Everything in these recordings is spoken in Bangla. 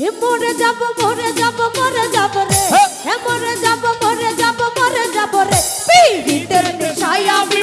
হে মরে যাব মরে যাব মরে যাব রে। হ্যাঁ। হে মরে যাব মরে যাব মরে যাব রে। পিড়িতের নেশায় আমি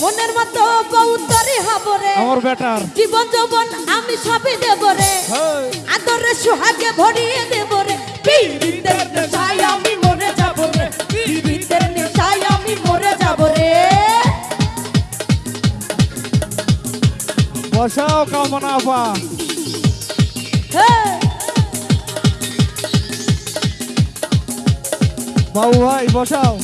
মনের মতো বউতরে হাবরে আমার বেটার। জীবন যৌবন আমি সবই দেব রে। আদরে সোহাগে ভরিয়ে দেব রে। পীড়িতের নেশায় আমি মরে যাব রে। নেশায় আমি মরে যাব রে। বসাও কামনা পা বাবু ভাই বসাও।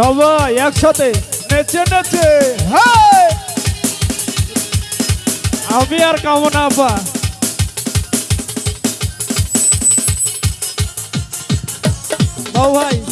সবাই একসাথে নেচে নেচে। আমি আর কামনা আপা। ভাই।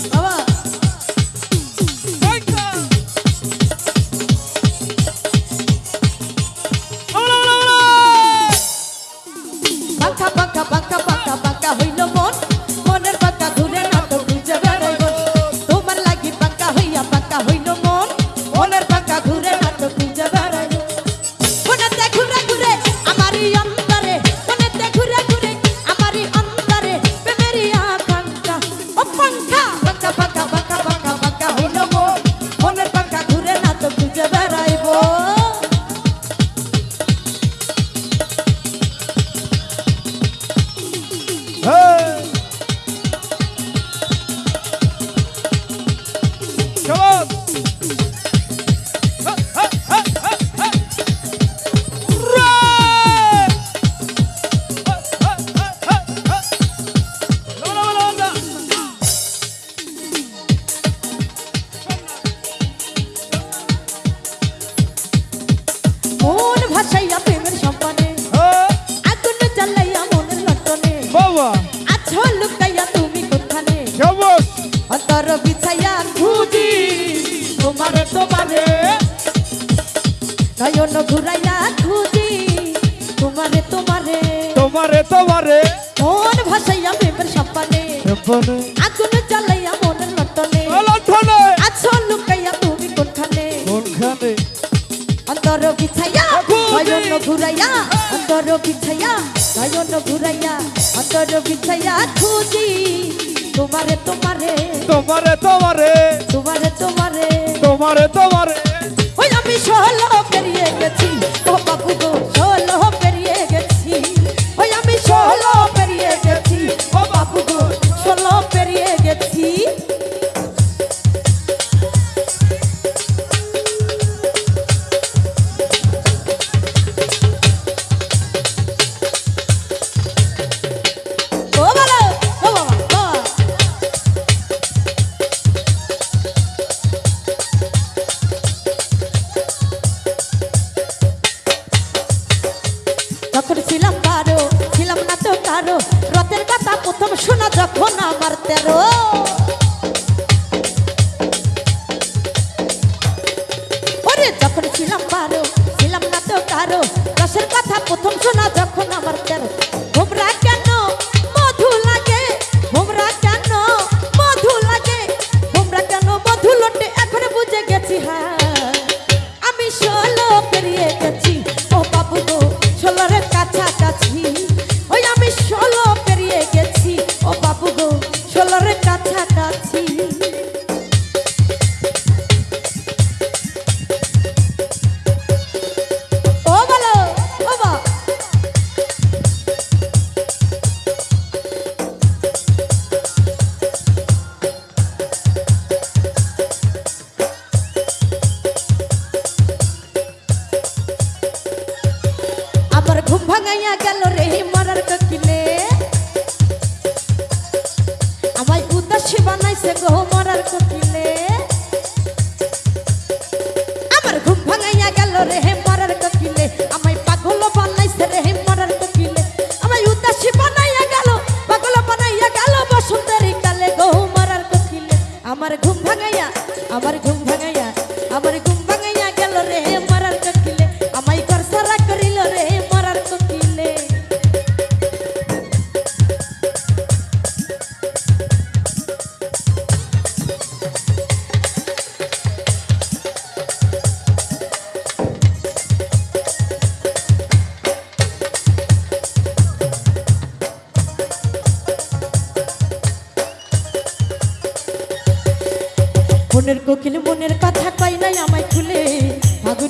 তোমার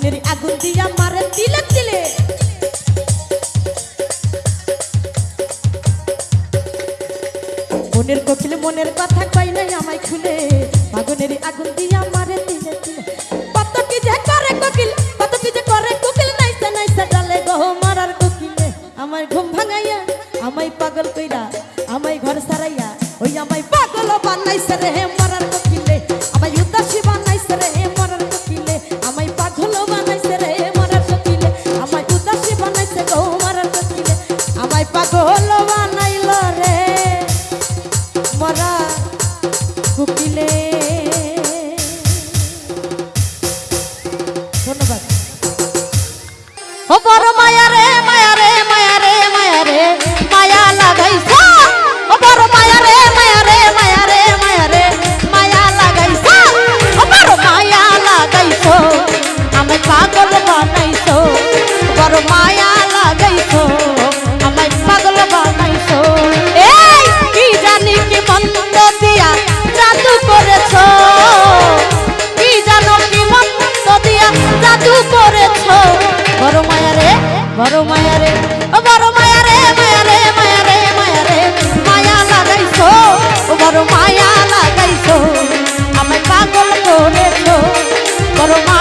আগুনের আগুন দিয়া মারে দিলে বড় মায়া রে বড় মায়া রে মায়া রে মায়া রে মায়া রে, মায়া লাগাইছো বড় মায়া লাগাইছো, আমায় পাগল করেছ, বড় মায়া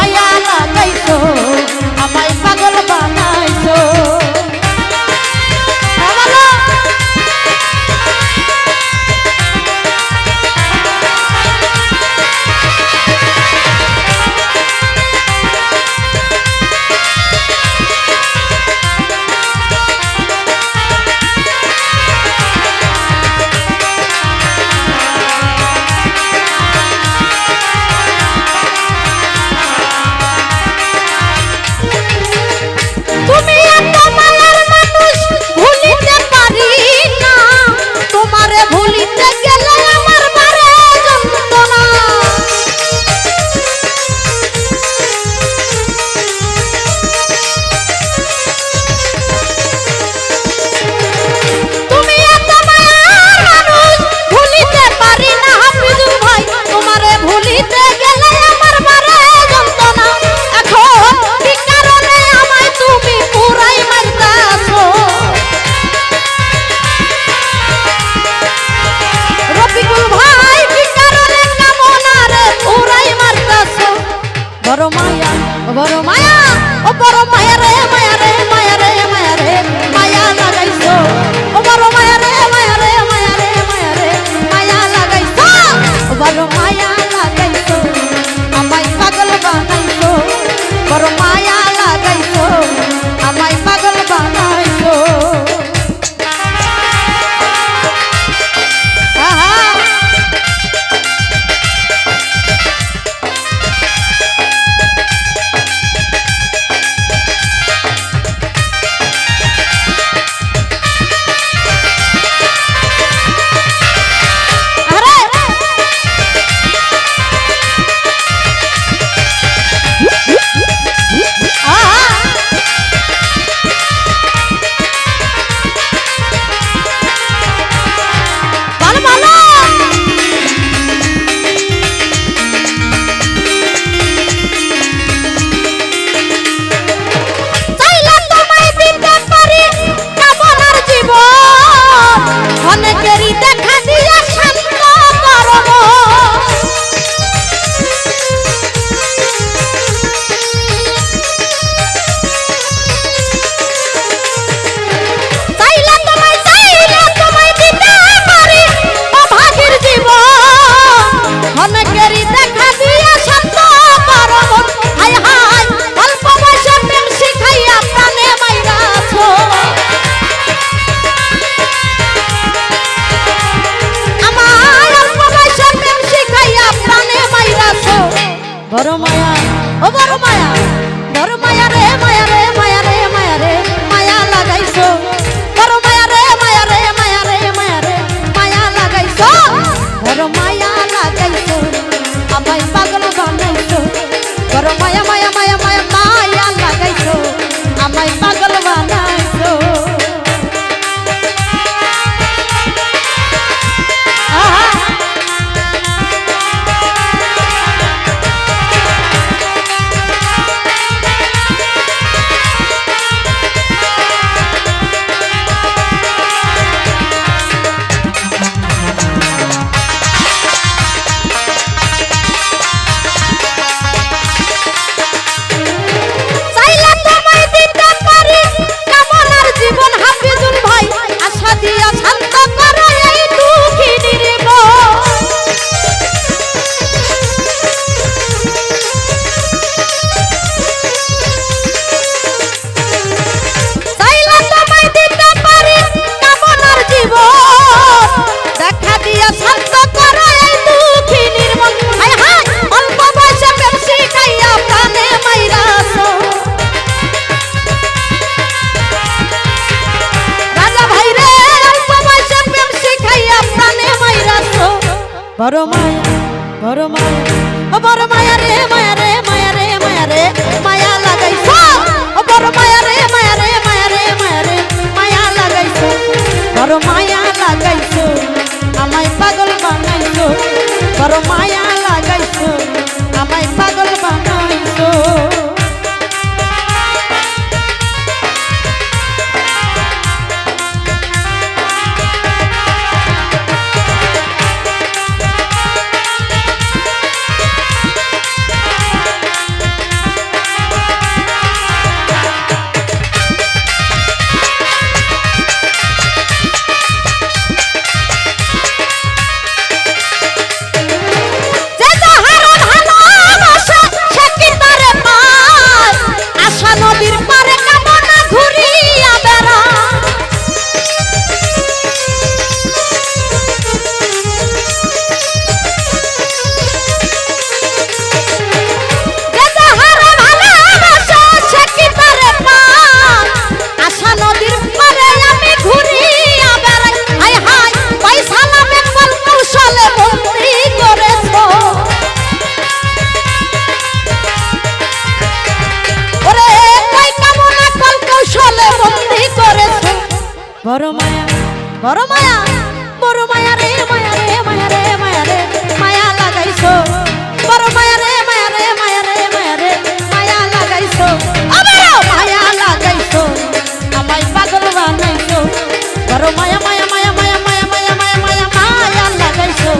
মায়া মায়া মায়া মায়া মায়া মায়া মায়া মায়া মায়া লাগাইছো।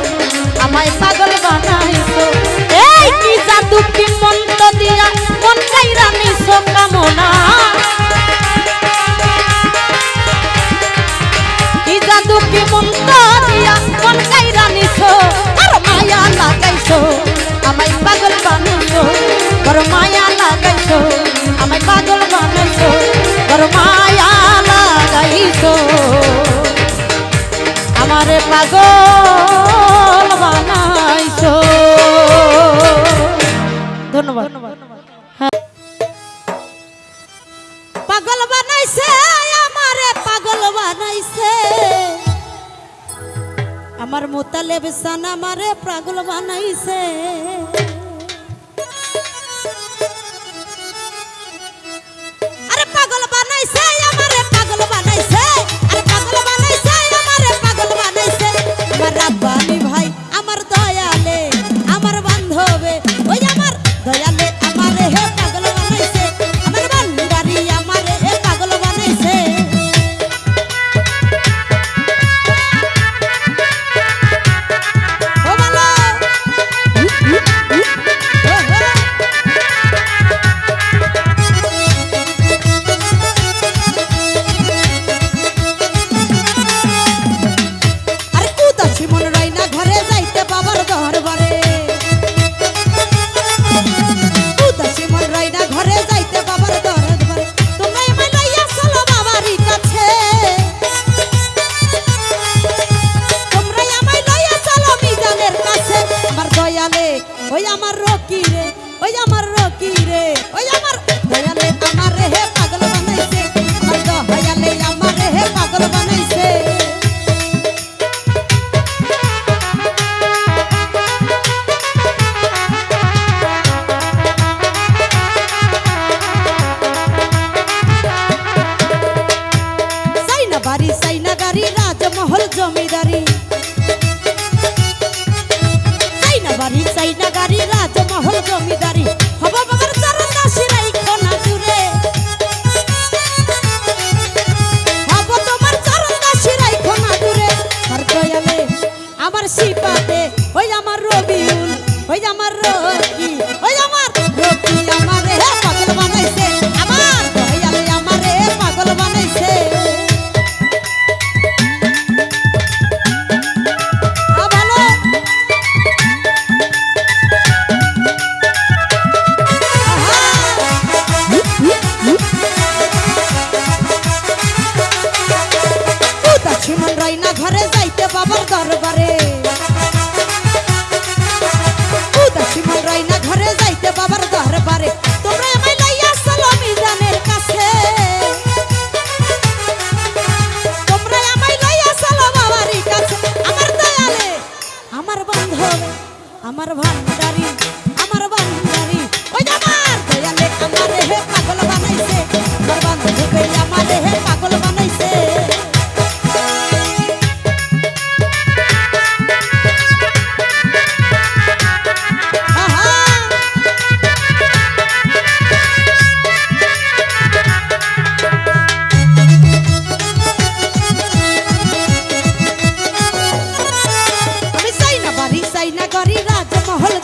আমায় পাগল বানাইছো। এই কি জাদু কি মন্ত্র দিয়া মন কাইরা নিছো কামনা? কি জাদু কি মন্ত্র দিয়া মন কাইরা নিছো? আর মায়া লাগাইছো। আমায় পাগল বানাইছো। আর মায়া লাগাইছো। আমায় পাগল বানাইছো। তোর মায়া লাগাইছ আমার পাগল বানাইছ। ধন্যবাদ। হ্যাঁ। পাগল বানাইছে, আমারে পাগল বানাইছে। আমার মোতালেব সান আমারে পাগল বানাইছে।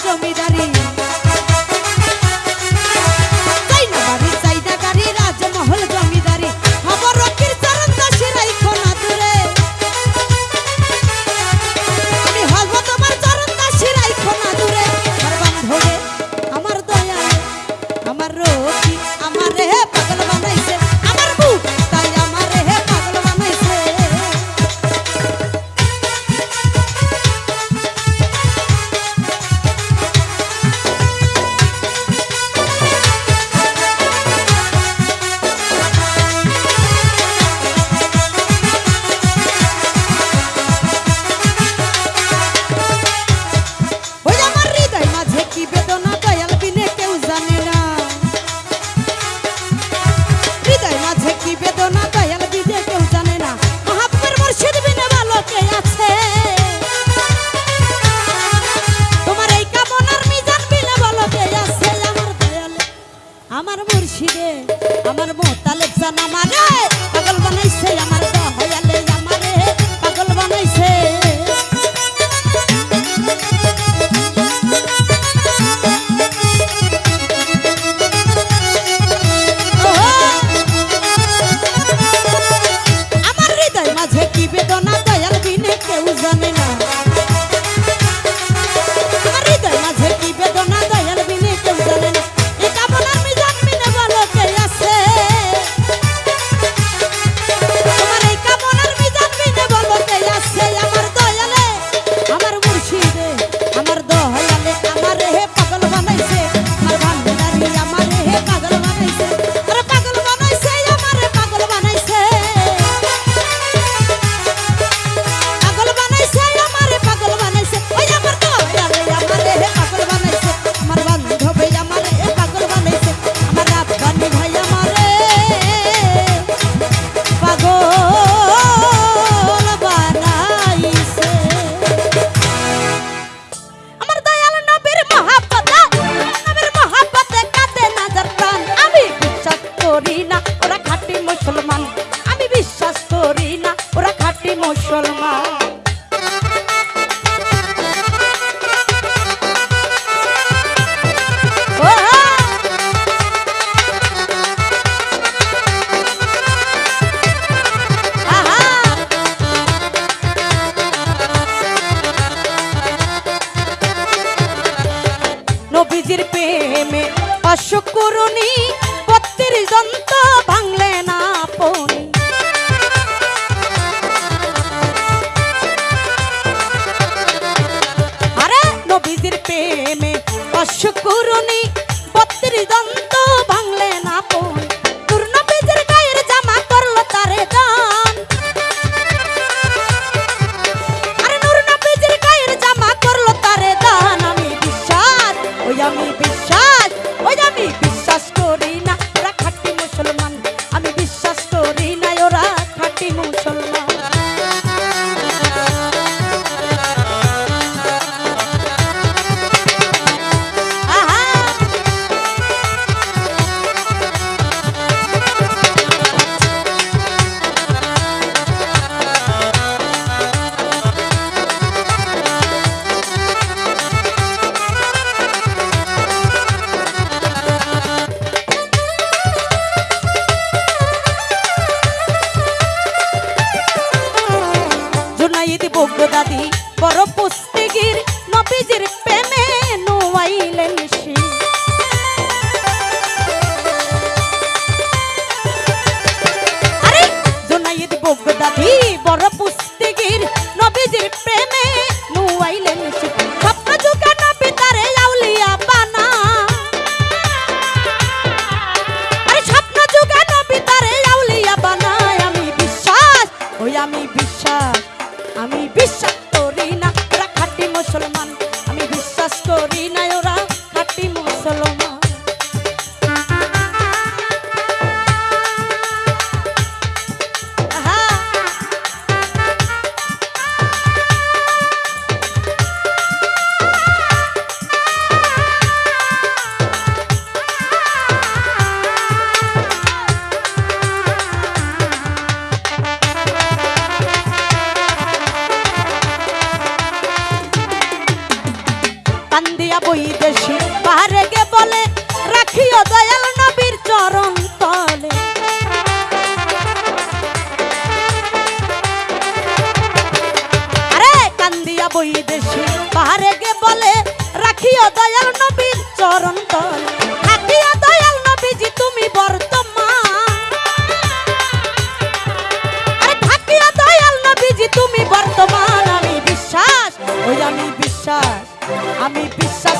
yo me daría ওই দেশে? পাহাড়ে গে বলে, রাখিও দয়াল নবীর চরণ তলে। আরে, কান্দিয়া বই দেশে পাহাড়ে গে বলে, রাখিও দয়াল নবীর চরণ তলে। রাখিও দয়াল নবীজি, তুমি বর্তমান। আরে, থাকিও দয়াল নবীজি, তুমি বর্তমান। আমি বিশ্বাস, ওই আমি বিশ্বাস আমি বিশ্বাস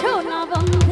শোনা বন্ধু